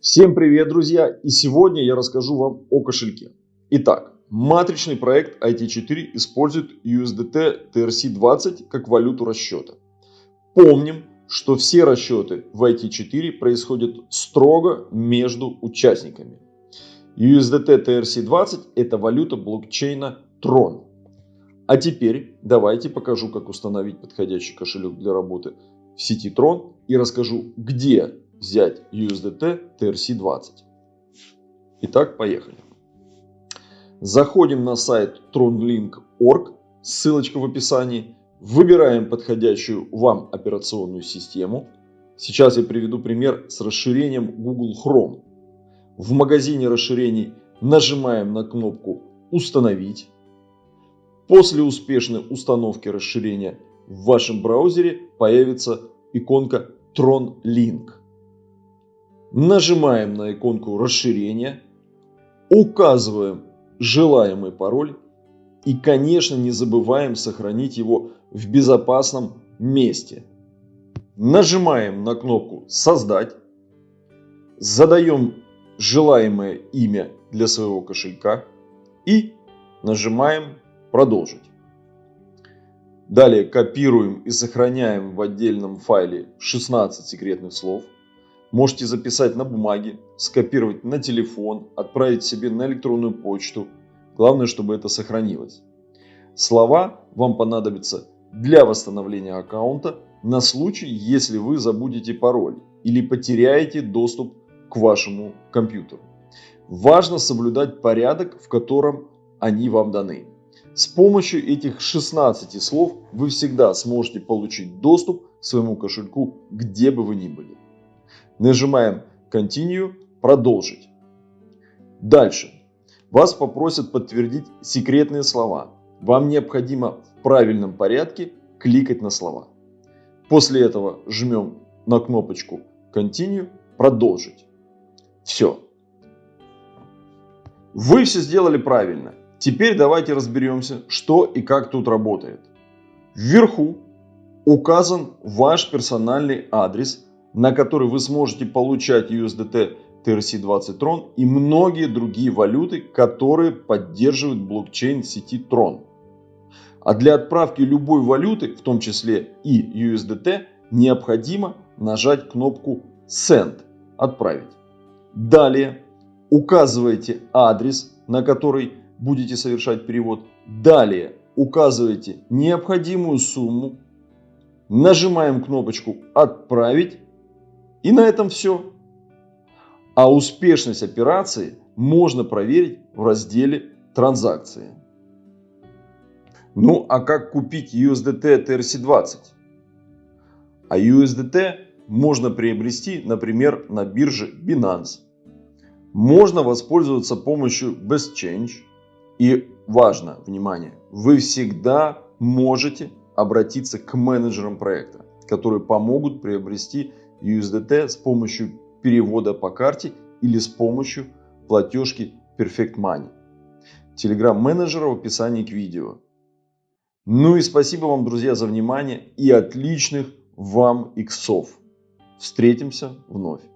Всем привет, друзья! И сегодня я расскажу вам о кошельке. Итак, матричный проект IT4 использует USDT TRC20 как валюту расчета. Помним, что все расчеты в IT4 происходят строго между участниками. USDT TRC20 это валюта блокчейна Tron. А теперь давайте покажу, как установить подходящий кошелек для работы в сети Tron и расскажу, где взять USDT TRC20. Итак, поехали. Заходим на сайт tronlink.org, ссылочка в описании. Выбираем подходящую вам операционную систему. Сейчас я приведу пример с расширением Google Chrome. В магазине расширений нажимаем на кнопку «Установить». После успешной установки расширения в вашем браузере появится иконка Tron Link. Нажимаем на иконку расширения, указываем желаемый пароль и, конечно, не забываем сохранить его в безопасном месте. Нажимаем на кнопку «Создать», задаем желаемое имя для своего кошелька и нажимаем Продолжить. Далее копируем и сохраняем в отдельном файле 16 секретных слов. Можете записать на бумаге, скопировать на телефон, отправить себе на электронную почту. Главное, чтобы это сохранилось. Слова вам понадобятся для восстановления аккаунта на случай, если вы забудете пароль или потеряете доступ к вашему компьютеру. Важно соблюдать порядок, в котором они вам даны. С помощью этих 16 слов вы всегда сможете получить доступ к своему кошельку, где бы вы ни были. Нажимаем Continue, продолжить. Дальше. Вас попросят подтвердить секретные слова. Вам необходимо в правильном порядке кликать на слова. После этого жмем на кнопочку Continue, продолжить. Все. Вы все сделали правильно. Теперь давайте разберемся, что и как тут работает. Вверху указан ваш персональный адрес, на который вы сможете получать USDT TRC20 Tron и многие другие валюты, которые поддерживают блокчейн сети Tron. А для отправки любой валюты, в том числе и USDT, необходимо нажать кнопку Send – Отправить. Далее указываете адрес, на который будете совершать перевод. Далее указываете необходимую сумму, нажимаем кнопочку «Отправить» и на этом все. А успешность операции можно проверить в разделе «Транзакции». Ну а как купить USDT TRC20? А USDT можно приобрести, например, на бирже Binance. Можно воспользоваться помощью BestChange и важно, внимание, вы всегда можете обратиться к менеджерам проекта, которые помогут приобрести USDT с помощью перевода по карте или с помощью платежки Perfect Money. Телеграм-менеджера в описании к видео. Ну и спасибо вам, друзья, за внимание и отличных вам иксов. Встретимся вновь.